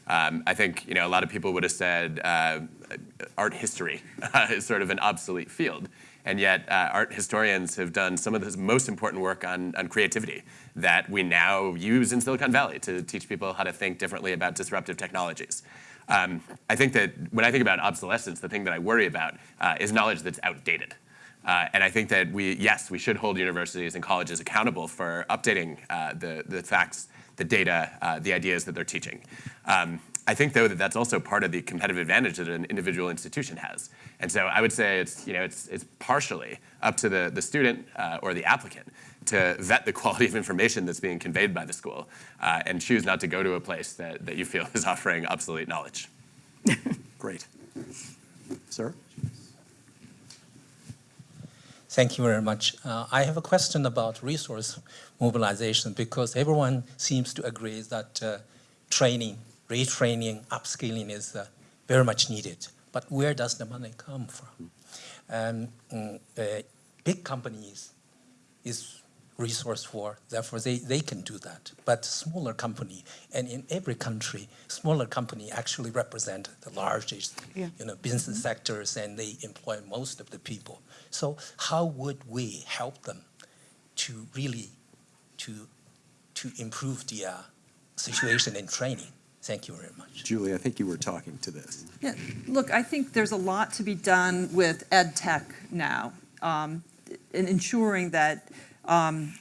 Um, I think you know a lot of people would have said uh, art history (laughs) is sort of an obsolete field, and yet uh, art historians have done some of the most important work on, on creativity that we now use in Silicon Valley to teach people how to think differently about disruptive technologies. Um, I think that when I think about obsolescence, the thing that I worry about uh, is knowledge that's outdated. Uh, and I think that we, yes, we should hold universities and colleges accountable for updating uh, the, the facts the data, uh, the ideas that they're teaching. Um, I think, though, that that's also part of the competitive advantage that an individual institution has. And so I would say it's, you know, it's, it's partially up to the, the student uh, or the applicant to vet the quality of information that's being conveyed by the school uh, and choose not to go to a place that, that you feel (laughs) is offering obsolete knowledge. (laughs) Great. Sir? Thank you very much. Uh, I have a question about resource mobilization because everyone seems to agree that uh, training, retraining, upskilling is uh, very much needed. But where does the money come from? Um, mm, big companies is resource for, therefore they, they can do that. But smaller company, and in every country, smaller company actually represent the largest Yeah. you know, business sectors and they employ most of the people. So how would we help them to really to, to improve the uh, situation in training? Thank you very much. Julie, I think you were talking to this. Yeah, look, I think there's a lot to be done with ed tech now, um, in ensuring that um,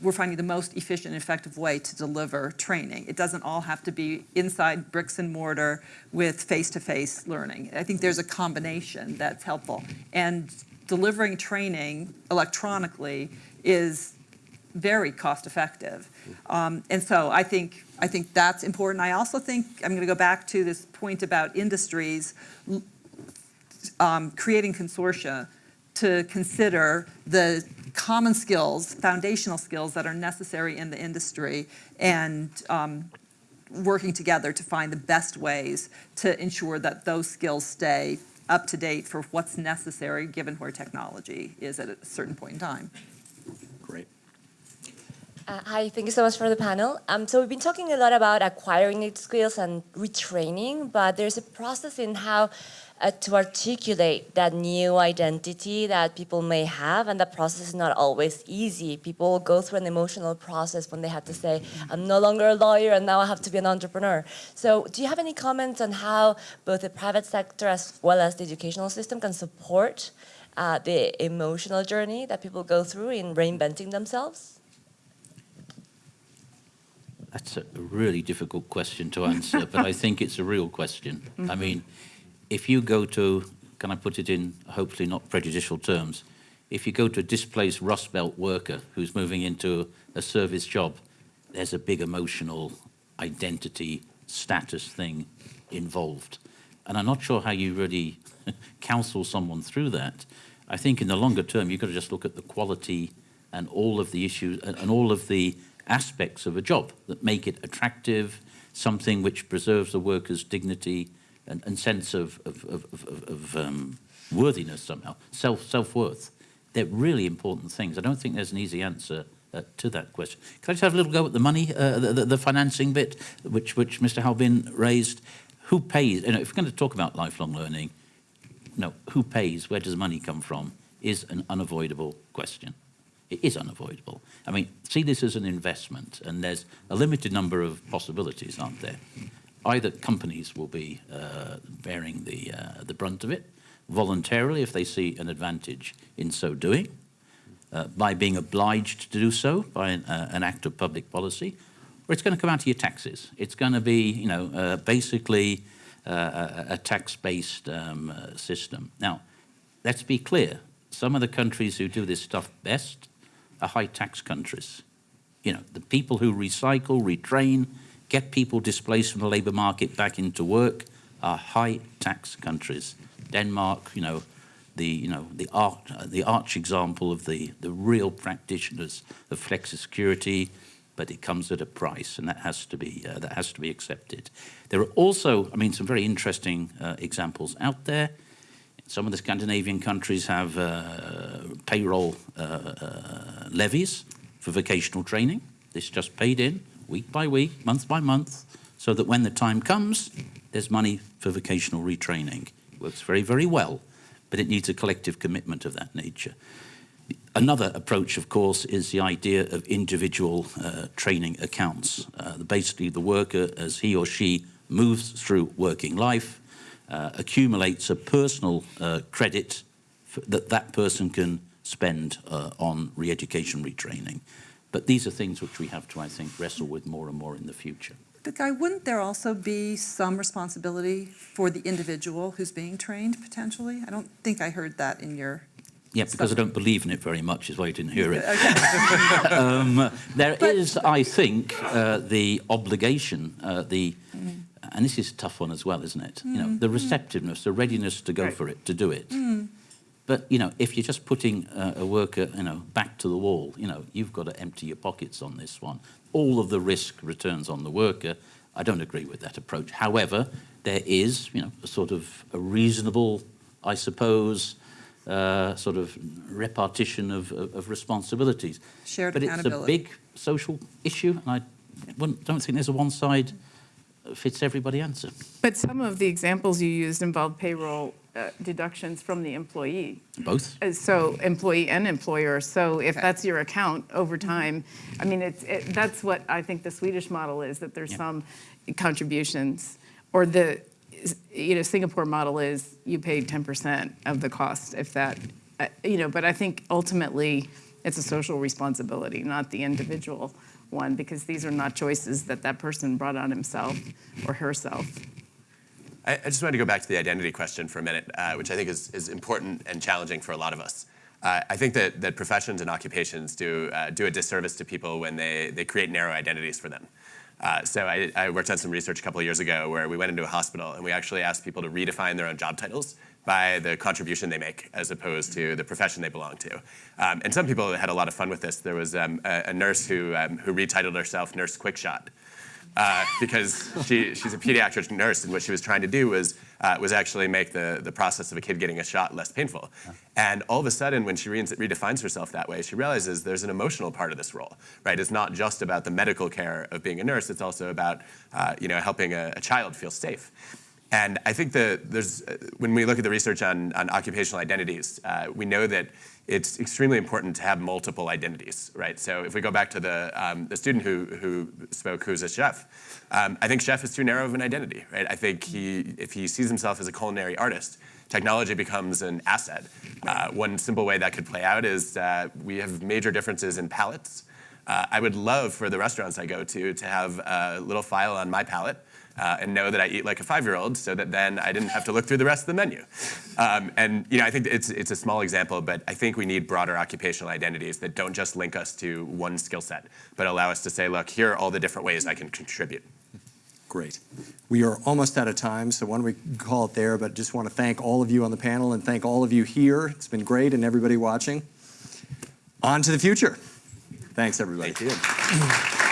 we're finding the most efficient and effective way to deliver training. It doesn't all have to be inside bricks and mortar with face-to-face learning. I think there's a combination that's helpful. And delivering training electronically is very cost effective. Um, and so I think, I think that's important. I also think, I'm going to go back to this point about industries um, creating consortia to consider the common skills, foundational skills that are necessary in the industry and um, working together to find the best ways to ensure that those skills stay up to date for what's necessary given where technology is at a certain point in time. Uh, hi, thank you so much for the panel. Um, so we've been talking a lot about acquiring new skills and retraining, but there's a process in how uh, to articulate that new identity that people may have, and that process is not always easy. People go through an emotional process when they have to say, I'm no longer a lawyer and now I have to be an entrepreneur. So do you have any comments on how both the private sector as well as the educational system can support uh, the emotional journey that people go through in reinventing themselves? That's a really difficult question to answer, but I think it's a real question. I mean, if you go to, can I put it in hopefully not prejudicial terms, if you go to a displaced Rust Belt worker who's moving into a service job, there's a big emotional identity status thing involved. And I'm not sure how you really (laughs) counsel someone through that. I think in the longer term, you've got to just look at the quality and all of the issues and, and all of the aspects of a job that make it attractive, something which preserves the worker's dignity and, and sense of, of, of, of, of um, worthiness somehow, self, self-worth. They're really important things. I don't think there's an easy answer uh, to that question. Can I just have a little go at the money, uh, the, the, the, financing bit, which, which Mr. Halbin raised? Who pays, you know, if we're going to talk about lifelong learning, no, who pays, where does money come from, is an unavoidable question. It is unavoidable. I mean, see this as an investment, and there's a limited number of possibilities, aren't there? Either companies will be uh, bearing the, uh, the brunt of it, voluntarily if they see an advantage in so doing, uh, by being obliged to do so by an, uh, an act of public policy, or it's going to come out of your taxes. It's going to be, you know, uh, basically uh, a, a tax-based um, system. Now, let's be clear. Some of the countries who do this stuff best are high-tax countries. You know, the people who recycle, retrain, get people displaced from the labour market back into work are high-tax countries. Denmark, you know, the you know the arch, the arch example of the the real practitioners of flexicurity, but it comes at a price, and that has to be uh, that has to be accepted. There are also, I mean, some very interesting uh, examples out there. Some of the Scandinavian countries have uh, payroll uh, uh, levies for vocational training. This is just paid in week by week, month by month, so that when the time comes, there's money for vocational retraining. It works very, very well but it needs a collective commitment of that nature. Another approach, of course, is the idea of individual uh, training accounts. Uh, basically, the worker, as he or she moves through working life, uh, accumulates a personal uh, credit that that person can spend uh, on re-education, retraining. But these are things which we have to, I think, wrestle with more and more in the future. But Guy, wouldn't there also be some responsibility for the individual who's being trained potentially? I don't think I heard that in your. Yeah, because I don't believe in it very much is why you didn't hear it. Okay. (laughs) um, there But- is, I think, uh, the obligation, uh, the, and this is a tough one as well, isn't it? You know, the receptiveness, the readiness to go Right. for it, to do it. But you know, if you're just putting uh, a worker, you know, back to the wall, you know, you've got to empty your pockets on this one. All of the risk returns on the worker. I don't agree with that approach. However, there is, you know, a sort of a reasonable, I suppose, uh, sort of repartition of, of, of responsibilities. Shared but it's a big social issue, and I wouldn't, don't think there's a one side fits everybody answer. But some of the examples you used involve payroll uh, deductions from the employee. Both. Uh, So employee and employer, so if that's your account over time, I mean, it's, it- that's what I think the Swedish model is, that there's Yeah. some contributions. Or the, you know, Singapore model is you pay 10% of the cost, if that, uh, you know, but I think ultimately it's a social responsibility, not the individual one, because these are not choices that that person brought on himself or herself. I, I just wanted to go back to the identity question for a minute, uh, which I think is, is important and challenging for a lot of us. Uh, I think that, that professions and occupations do, uh, do a disservice to people when they, they create narrow identities for them. Uh, so I, I worked on some research a couple of years ago where we went into a hospital and we actually asked people to redefine their own job titles by the contribution they make as opposed to the profession they belong to. Um, and some people had a lot of fun with this. There was um, a, a nurse who, um, who retitled herself Nurse Quickshot uh, because she, she's a pediatric nurse, and what she was trying to do was, uh, was actually make the, the process of a kid getting a shot less painful. And all of a sudden, when she re- redefines herself that way, she realizes there's an emotional part of this role, right? It's not just about the medical care of being a nurse, it's also about uh, you know, helping a, a child feel safe. And I think that there's, uh, when we look at the research on, on occupational identities, uh, we know that it's extremely important to have multiple identities, right? So if we go back to the, um, the student who, who spoke, who's a chef, um, I think chef is too narrow of an identity, right? I think he, if he sees himself as a culinary artist, technology becomes an asset. Uh, one simple way that could play out is uh, we have major differences in palates. Uh, I would love for the restaurants I go to to have a little file on my palate uh, and know that I eat like a five-year-old, so that then I didn't have to look through the rest of the menu. Um, and you know, I think it's it's a small example, but I think we need broader occupational identities that don't just link us to one skill set, but allow us to say, look, here are all the different ways I can contribute. Great. We are almost out of time, so why don't we call it there, but just want to thank all of you on the panel and thank all of you here. It's been great and everybody watching. On to the future. Thanks, everybody. Thank you.